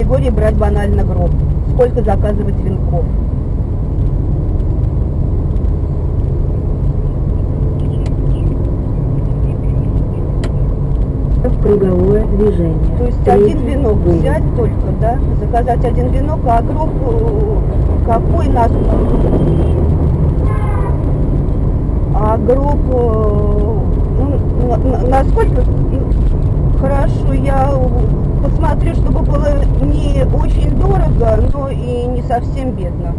категории брать банально гроб. Сколько заказывать венков? круговое движение. То есть Третий один венок выезд. взять только, да? Заказать один венок, а гроб э, какой нас? А гроб, э, ну, насколько? И не совсем бедно.